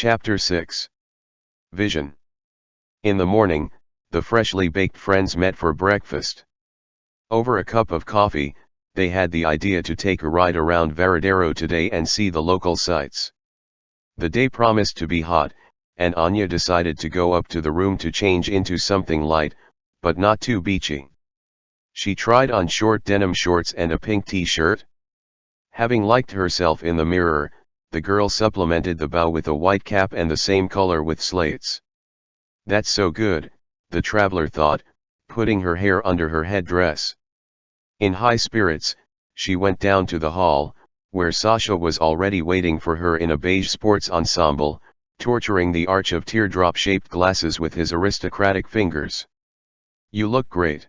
Chapter 6 Vision In the morning, the freshly baked friends met for breakfast. Over a cup of coffee, they had the idea to take a ride around Varadero today and see the local sights. The day promised to be hot, and Anya decided to go up to the room to change into something light, but not too beachy. She tried on short denim shorts and a pink t-shirt. Having liked herself in the mirror, the girl supplemented the bow with a white cap and the same color with slates. That's so good, the traveler thought, putting her hair under her headdress. In high spirits, she went down to the hall, where Sasha was already waiting for her in a beige sports ensemble, torturing the arch of teardrop-shaped glasses with his aristocratic fingers. You look great.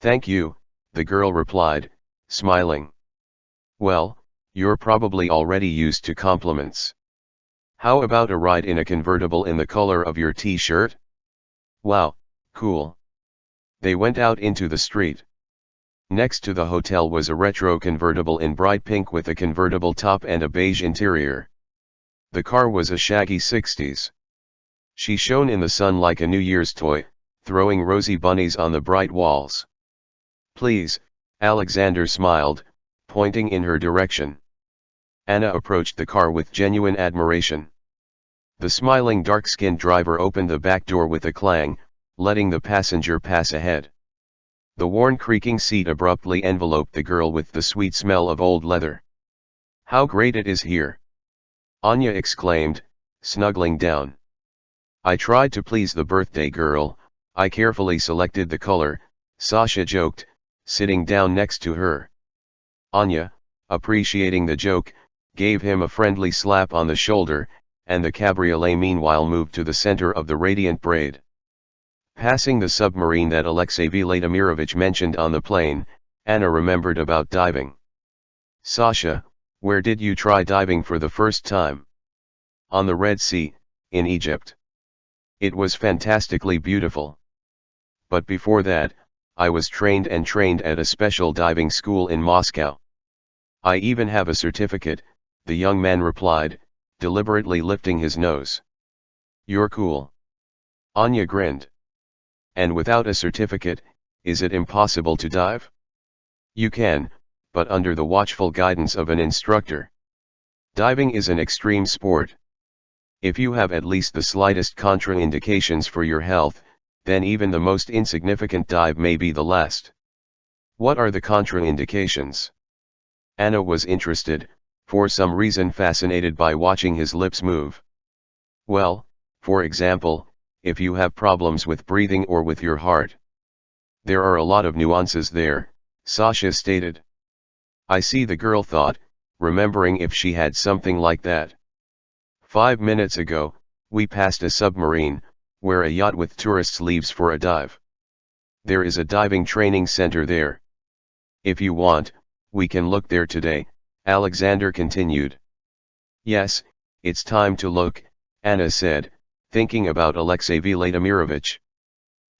Thank you, the girl replied, smiling. Well, you're probably already used to compliments. How about a ride in a convertible in the color of your t-shirt? Wow, cool. They went out into the street. Next to the hotel was a retro convertible in bright pink with a convertible top and a beige interior. The car was a shaggy 60s. She shone in the sun like a New Year's toy, throwing rosy bunnies on the bright walls. Please, Alexander smiled, pointing in her direction. Anna approached the car with genuine admiration. The smiling dark-skinned driver opened the back door with a clang, letting the passenger pass ahead. The worn creaking seat abruptly enveloped the girl with the sweet smell of old leather. How great it is here! Anya exclaimed, snuggling down. I tried to please the birthday girl, I carefully selected the color, Sasha joked, sitting down next to her. Anya, appreciating the joke, gave him a friendly slap on the shoulder, and the cabriolet meanwhile moved to the center of the radiant braid. Passing the submarine that Alexey Vladimirovich mentioned on the plane, Anna remembered about diving. Sasha, where did you try diving for the first time? On the Red Sea, in Egypt. It was fantastically beautiful. But before that, I was trained and trained at a special diving school in Moscow. I even have a certificate, the young man replied, deliberately lifting his nose. You're cool. Anya grinned. And without a certificate, is it impossible to dive? You can, but under the watchful guidance of an instructor. Diving is an extreme sport. If you have at least the slightest contraindications for your health, then even the most insignificant dive may be the last. What are the contraindications? Anna was interested, for some reason fascinated by watching his lips move. Well, for example, if you have problems with breathing or with your heart. There are a lot of nuances there, Sasha stated. I see the girl thought, remembering if she had something like that. Five minutes ago, we passed a submarine, where a yacht with tourists leaves for a dive. There is a diving training center there. If you want, we can look there today, Alexander continued. Yes, it's time to look, Anna said, thinking about Alexey Vladimirovich.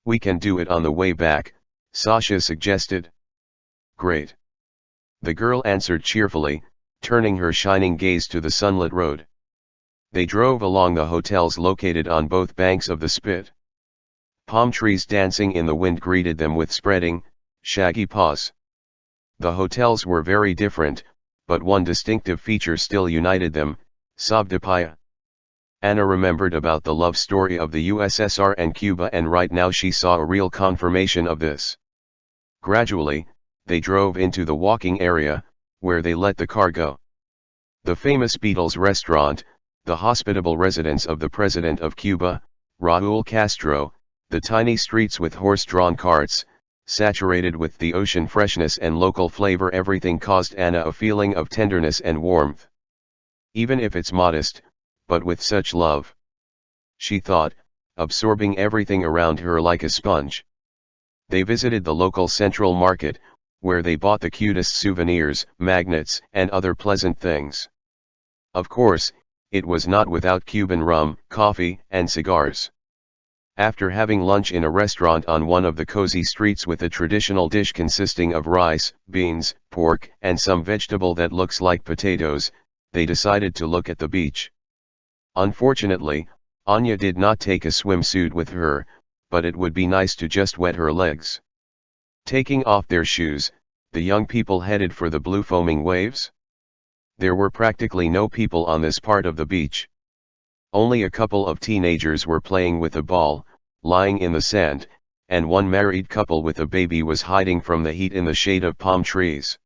We can do it on the way back, Sasha suggested. Great. The girl answered cheerfully, turning her shining gaze to the sunlit road. They drove along the hotels located on both banks of the spit. Palm trees dancing in the wind greeted them with spreading, shaggy paws. The hotels were very different, but one distinctive feature still united them, Savdapaya. Anna remembered about the love story of the USSR and Cuba and right now she saw a real confirmation of this. Gradually, they drove into the walking area, where they let the car go. The famous Beatles restaurant, the hospitable residence of the President of Cuba, Raul Castro, the tiny streets with horse-drawn carts, saturated with the ocean freshness and local flavor everything caused Anna a feeling of tenderness and warmth. Even if it's modest, but with such love. She thought, absorbing everything around her like a sponge. They visited the local central market, where they bought the cutest souvenirs, magnets, and other pleasant things. Of course, it was not without Cuban rum, coffee, and cigars. After having lunch in a restaurant on one of the cozy streets with a traditional dish consisting of rice, beans, pork, and some vegetable that looks like potatoes, they decided to look at the beach. Unfortunately, Anya did not take a swimsuit with her, but it would be nice to just wet her legs. Taking off their shoes, the young people headed for the blue foaming waves. There were practically no people on this part of the beach. Only a couple of teenagers were playing with a ball, lying in the sand, and one married couple with a baby was hiding from the heat in the shade of palm trees.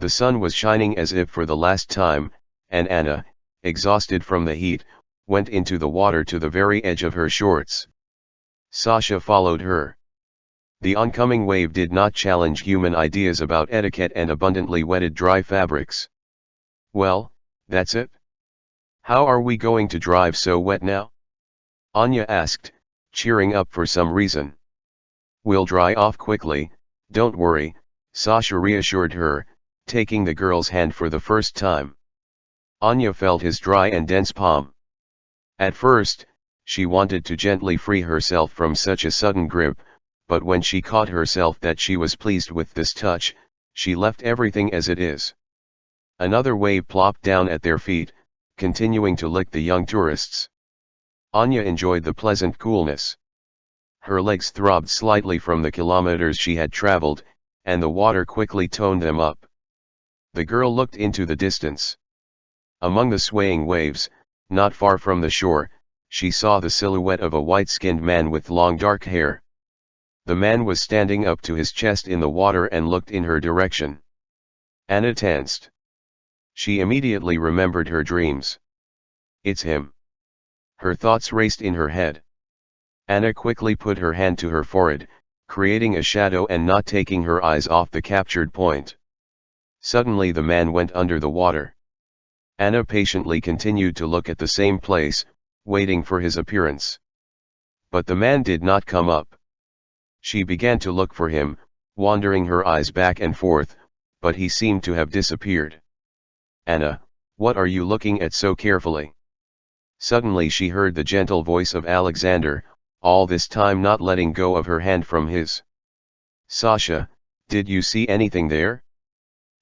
The sun was shining as if for the last time, and Anna, exhausted from the heat, went into the water to the very edge of her shorts. Sasha followed her. The oncoming wave did not challenge human ideas about etiquette and abundantly wetted dry fabrics. Well, that's it? How are we going to drive so wet now? Anya asked, cheering up for some reason. We'll dry off quickly, don't worry, Sasha reassured her, taking the girl's hand for the first time. Anya felt his dry and dense palm. At first, she wanted to gently free herself from such a sudden grip, but when she caught herself that she was pleased with this touch, she left everything as it is. Another wave plopped down at their feet, continuing to lick the young tourists. Anya enjoyed the pleasant coolness. Her legs throbbed slightly from the kilometers she had traveled, and the water quickly toned them up. The girl looked into the distance. Among the swaying waves, not far from the shore, she saw the silhouette of a white-skinned man with long dark hair. The man was standing up to his chest in the water and looked in her direction. Anna tensed. She immediately remembered her dreams. It's him. Her thoughts raced in her head. Anna quickly put her hand to her forehead, creating a shadow and not taking her eyes off the captured point. Suddenly the man went under the water. Anna patiently continued to look at the same place, waiting for his appearance. But the man did not come up. She began to look for him, wandering her eyes back and forth, but he seemed to have disappeared. Anna, what are you looking at so carefully? Suddenly she heard the gentle voice of Alexander, all this time not letting go of her hand from his. Sasha, did you see anything there?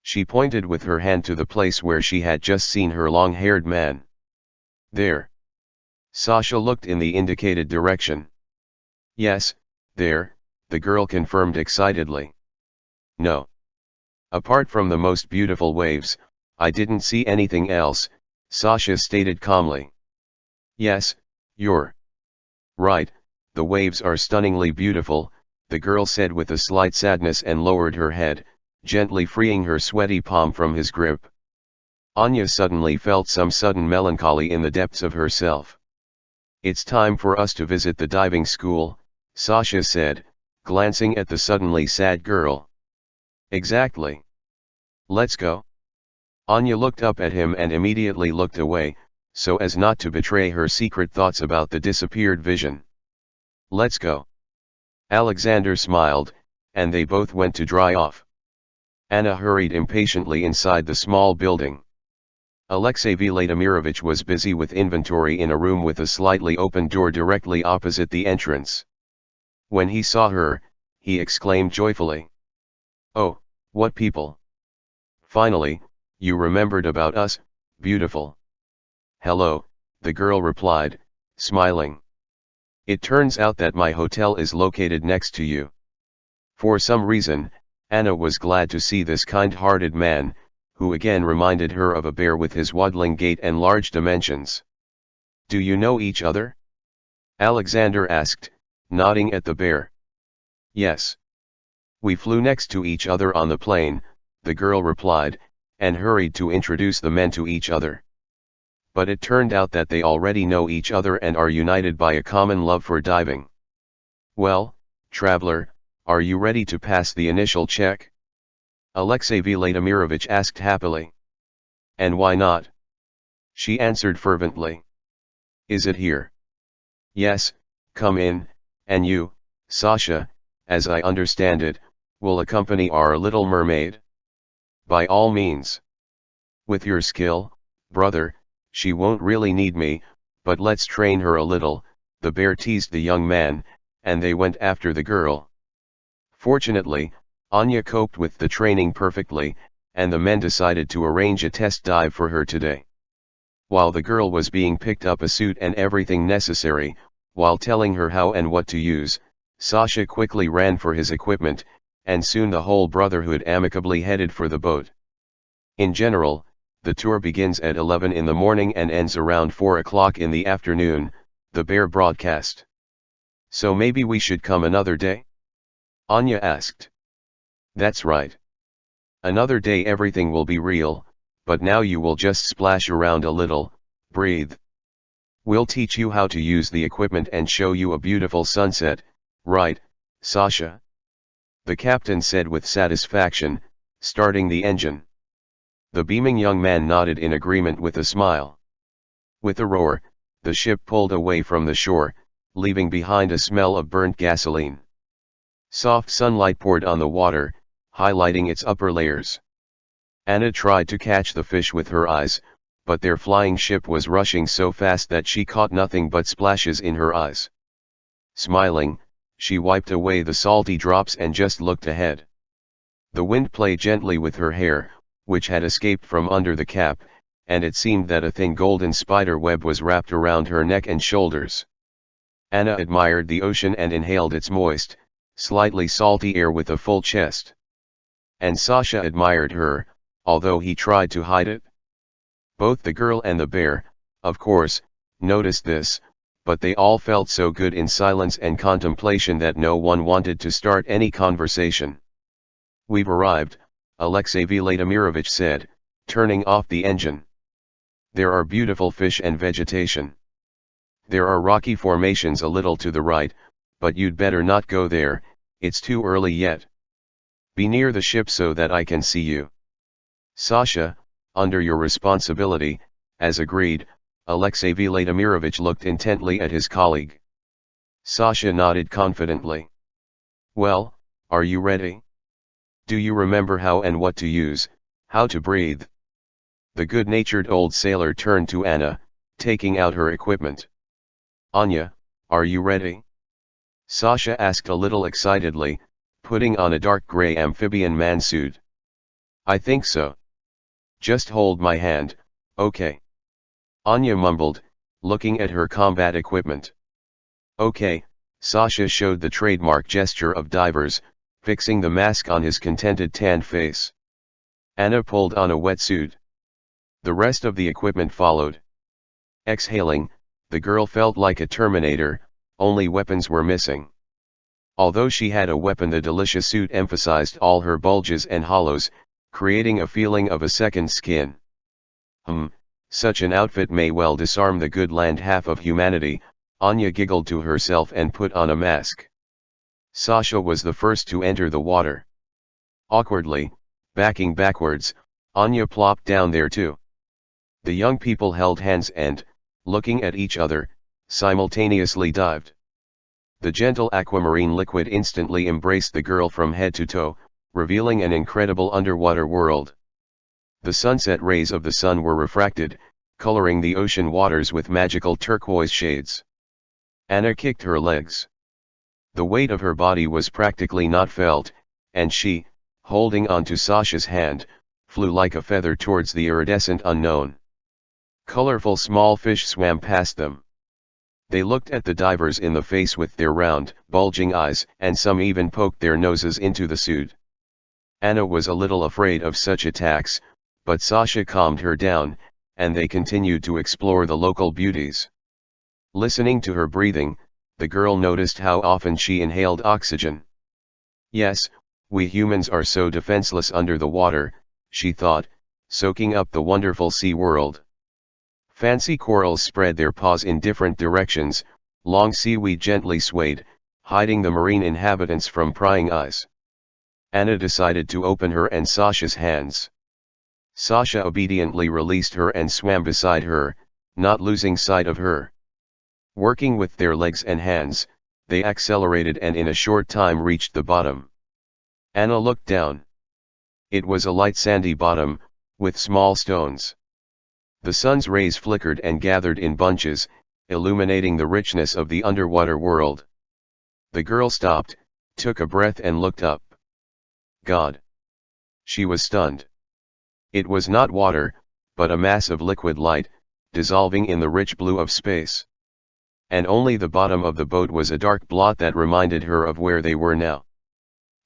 She pointed with her hand to the place where she had just seen her long-haired man. There. Sasha looked in the indicated direction. Yes, there, the girl confirmed excitedly. No. Apart from the most beautiful waves, I didn't see anything else, Sasha stated calmly. Yes, you're right, the waves are stunningly beautiful, the girl said with a slight sadness and lowered her head, gently freeing her sweaty palm from his grip. Anya suddenly felt some sudden melancholy in the depths of herself. It's time for us to visit the diving school, Sasha said, glancing at the suddenly sad girl. Exactly. Let's go. Anya looked up at him and immediately looked away, so as not to betray her secret thoughts about the disappeared vision. Let's go. Alexander smiled, and they both went to dry off. Anna hurried impatiently inside the small building. Alexey Vladimirovich was busy with inventory in a room with a slightly open door directly opposite the entrance. When he saw her, he exclaimed joyfully. Oh, what people! Finally, you remembered about us, beautiful. Hello, the girl replied, smiling. It turns out that my hotel is located next to you. For some reason, Anna was glad to see this kind-hearted man, who again reminded her of a bear with his waddling gait and large dimensions. Do you know each other? Alexander asked, nodding at the bear. Yes. We flew next to each other on the plane, the girl replied, and hurried to introduce the men to each other. But it turned out that they already know each other and are united by a common love for diving. Well, traveler, are you ready to pass the initial check? Alexey Vladimirovich asked happily. And why not? She answered fervently. Is it here? Yes, come in, and you, Sasha, as I understand it, will accompany our little mermaid? By all means. With your skill, brother, she won't really need me, but let's train her a little, the bear teased the young man, and they went after the girl. Fortunately, Anya coped with the training perfectly, and the men decided to arrange a test dive for her today. While the girl was being picked up a suit and everything necessary, while telling her how and what to use, Sasha quickly ran for his equipment, and soon the whole brotherhood amicably headed for the boat. In general, the tour begins at 11 in the morning and ends around 4 o'clock in the afternoon, the bear broadcast. So maybe we should come another day? Anya asked. That's right. Another day everything will be real, but now you will just splash around a little, breathe. We'll teach you how to use the equipment and show you a beautiful sunset, right, Sasha? The captain said with satisfaction, starting the engine. The beaming young man nodded in agreement with a smile. With a roar, the ship pulled away from the shore, leaving behind a smell of burnt gasoline. Soft sunlight poured on the water, highlighting its upper layers. Anna tried to catch the fish with her eyes, but their flying ship was rushing so fast that she caught nothing but splashes in her eyes. Smiling, she wiped away the salty drops and just looked ahead. The wind played gently with her hair, which had escaped from under the cap, and it seemed that a thin golden spider web was wrapped around her neck and shoulders. Anna admired the ocean and inhaled its moist, slightly salty air with a full chest. And Sasha admired her, although he tried to hide it. Both the girl and the bear, of course, noticed this, but they all felt so good in silence and contemplation that no one wanted to start any conversation. We've arrived, Alexey Vladimirovich said, turning off the engine. There are beautiful fish and vegetation. There are rocky formations a little to the right, but you'd better not go there, it's too early yet. Be near the ship so that I can see you. Sasha, under your responsibility, as agreed, Alexey Vladimirovich looked intently at his colleague. Sasha nodded confidently. Well, are you ready? Do you remember how and what to use, how to breathe? The good-natured old sailor turned to Anna, taking out her equipment. Anya, are you ready? Sasha asked a little excitedly, putting on a dark gray amphibian man suit. I think so. Just hold my hand, okay. Anya mumbled, looking at her combat equipment. Okay, Sasha showed the trademark gesture of divers, fixing the mask on his contented tan face. Anna pulled on a wetsuit. The rest of the equipment followed. Exhaling, the girl felt like a Terminator, only weapons were missing. Although she had a weapon the delicious suit emphasized all her bulges and hollows, creating a feeling of a second skin. Hmm, such an outfit may well disarm the good land half of humanity, Anya giggled to herself and put on a mask. Sasha was the first to enter the water. Awkwardly, backing backwards, Anya plopped down there too. The young people held hands and, looking at each other, simultaneously dived. The gentle aquamarine liquid instantly embraced the girl from head to toe, revealing an incredible underwater world. The sunset rays of the sun were refracted, coloring the ocean waters with magical turquoise shades. Anna kicked her legs. The weight of her body was practically not felt, and she, holding on to Sasha's hand, flew like a feather towards the iridescent unknown. Colorful small fish swam past them. They looked at the divers in the face with their round, bulging eyes, and some even poked their noses into the suit. Anna was a little afraid of such attacks, but Sasha calmed her down, and they continued to explore the local beauties. Listening to her breathing, the girl noticed how often she inhaled oxygen. Yes, we humans are so defenseless under the water, she thought, soaking up the wonderful sea world. Fancy corals spread their paws in different directions, long seaweed gently swayed, hiding the marine inhabitants from prying eyes. Anna decided to open her and Sasha's hands. Sasha obediently released her and swam beside her, not losing sight of her. Working with their legs and hands, they accelerated and in a short time reached the bottom. Anna looked down. It was a light sandy bottom, with small stones. The sun's rays flickered and gathered in bunches, illuminating the richness of the underwater world. The girl stopped, took a breath and looked up. God! She was stunned. It was not water, but a mass of liquid light, dissolving in the rich blue of space. And only the bottom of the boat was a dark blot that reminded her of where they were now.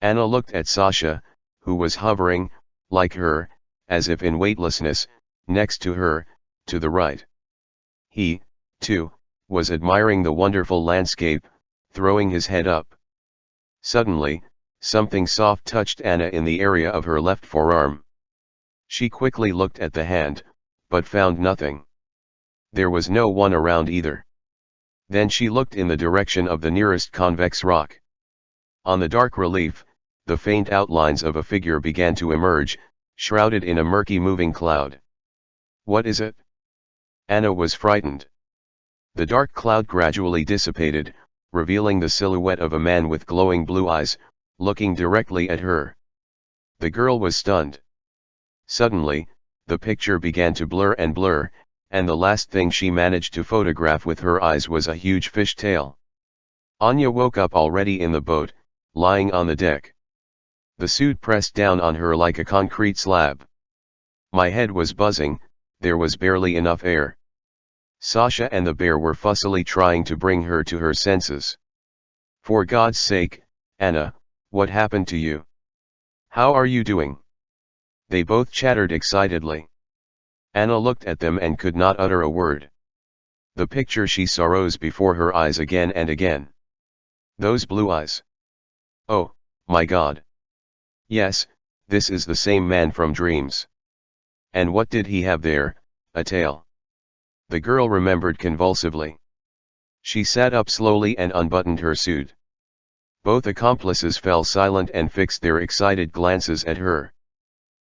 Anna looked at Sasha, who was hovering, like her, as if in weightlessness, next to her, to the right. He, too, was admiring the wonderful landscape, throwing his head up. Suddenly, something soft touched Anna in the area of her left forearm. She quickly looked at the hand, but found nothing. There was no one around either. Then she looked in the direction of the nearest convex rock. On the dark relief, the faint outlines of a figure began to emerge, shrouded in a murky moving cloud. What is it? Anna was frightened. The dark cloud gradually dissipated, revealing the silhouette of a man with glowing blue eyes, looking directly at her. The girl was stunned. Suddenly, the picture began to blur and blur, and the last thing she managed to photograph with her eyes was a huge fish tail. Anya woke up already in the boat, lying on the deck. The suit pressed down on her like a concrete slab. My head was buzzing, there was barely enough air. Sasha and the bear were fussily trying to bring her to her senses. For God's sake, Anna, what happened to you? How are you doing? They both chattered excitedly. Anna looked at them and could not utter a word. The picture she saw rose before her eyes again and again. Those blue eyes. Oh, my God. Yes, this is the same man from dreams. And what did he have there, a tail? The girl remembered convulsively. She sat up slowly and unbuttoned her suit. Both accomplices fell silent and fixed their excited glances at her.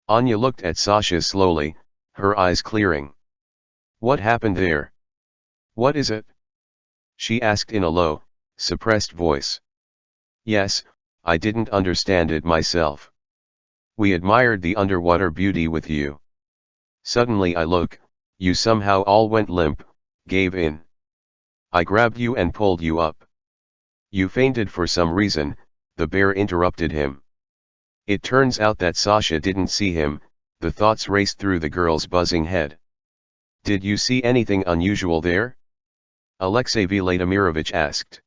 Anya looked at Sasha slowly, her eyes clearing. What happened there? What is it? She asked in a low, suppressed voice. Yes, I didn't understand it myself. We admired the underwater beauty with you. Suddenly I look, you somehow all went limp, gave in. I grabbed you and pulled you up. You fainted for some reason, the bear interrupted him. It turns out that Sasha didn't see him, the thoughts raced through the girl's buzzing head. Did you see anything unusual there? Alexey Vladimirovich asked.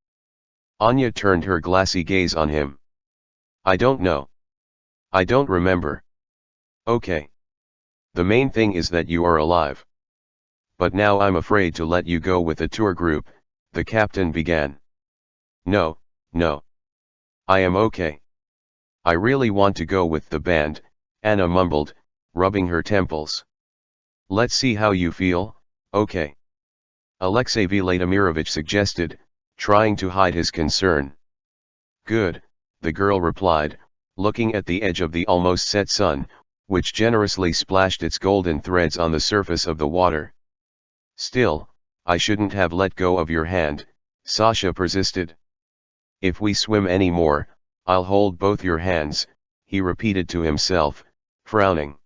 Anya turned her glassy gaze on him. I don't know. I don't remember. Okay. The main thing is that you are alive but now I'm afraid to let you go with the tour group, the captain began. No, no. I am okay. I really want to go with the band, Anna mumbled, rubbing her temples. Let's see how you feel, okay. Alexey Vladimirovich suggested, trying to hide his concern. Good, the girl replied, looking at the edge of the almost set sun, which generously splashed its golden threads on the surface of the water. Still, I shouldn't have let go of your hand, Sasha persisted. If we swim any more, I'll hold both your hands, he repeated to himself, frowning.